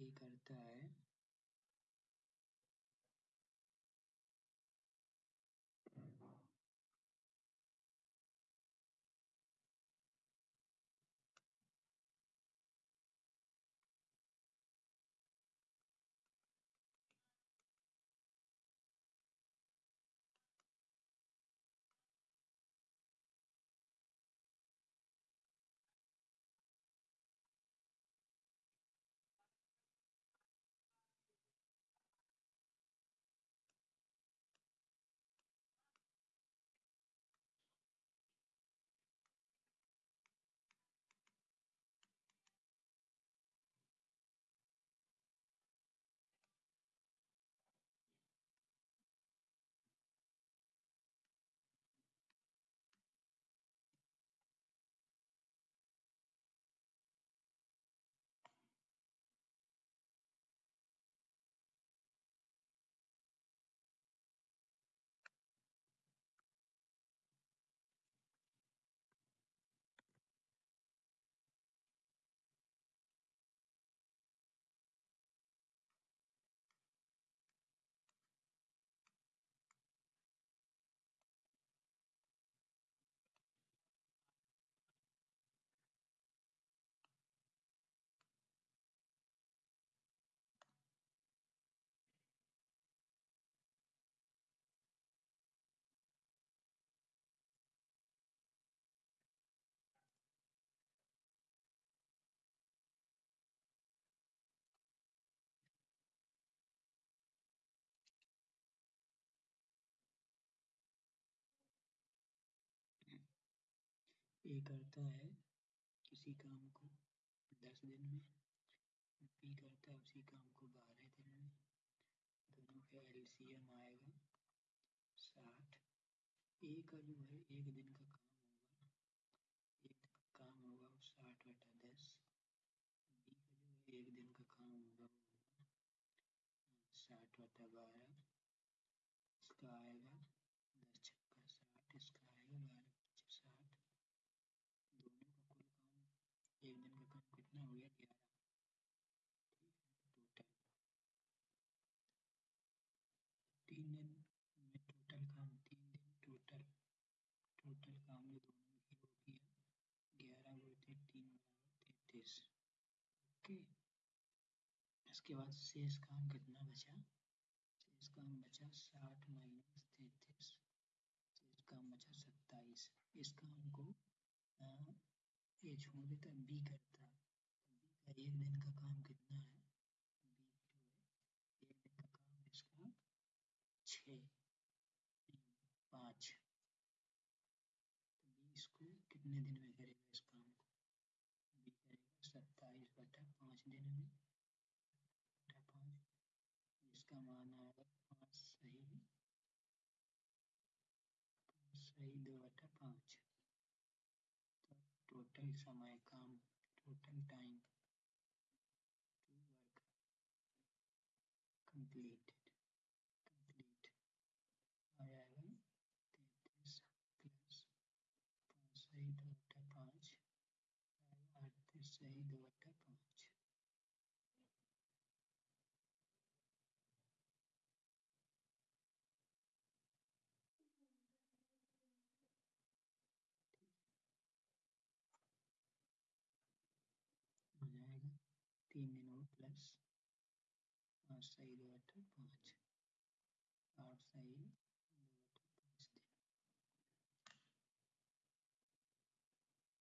ए करता है। ए करता है किसी काम को दस दिन में बी करता है उसी काम को बारह दिन में। दोनों का एलसीएम आएगा, साठ। ए का जो है, एक दिन का काम होगा। एक दिन का काम होगा वो साठ बटा दस। बी का जो है, एक दिन का काम होगा वो साठ बटा बारह। इसका आएगा दस छक्का साठ इसका आएगा बारह पच्चीस साठ दोनों का कुल काम एक दिन का काम कितना हो गया ग्यारह ठीक है टोटल तीन दिन में टोटल काम तीन दिन टोटल टोटल काम जो दोनों में हो गया ग्यारह गुणित तीन बराबर तैतीस ओके इसके बाद शेष काम कितना बचा? शेष काम बचा साठ माइनस तैतीस। शेष बचा सत्ताईस। इस काम को ये छोड़ देता बी करता। बी का एक दिन का काम कितना है? बी है। एक दिन का काम इसका छ पाँच। तो बी इसको कितने दिन में करेगा इस काम को बी करेगा सत्ताईस बटा पाँच दिन में बटा पाँच जिसका मान आएगा पाँच सही पाँच सही दो बटा पाँच तो टोटल समय काम total time to work complete आ जाएगा तैतीस प्लस पाँच सही दो बटा पाँच अड़तीस सही दो बटा पाँच हो जाएगा तीन दिन और पाँच सही दो अठारह पाँच आठ सही